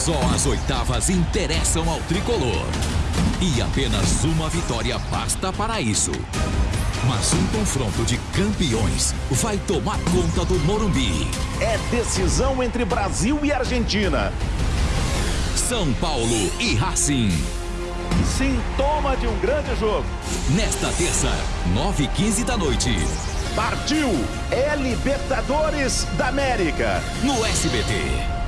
Só as oitavas interessam ao tricolor. E apenas uma vitória basta para isso. Mas um confronto de campeões vai tomar conta do Morumbi. É decisão entre Brasil e Argentina. São Paulo e Racing. Sintoma de um grande jogo. Nesta terça, 9h15 da noite. Partiu! É Libertadores da América. No SBT.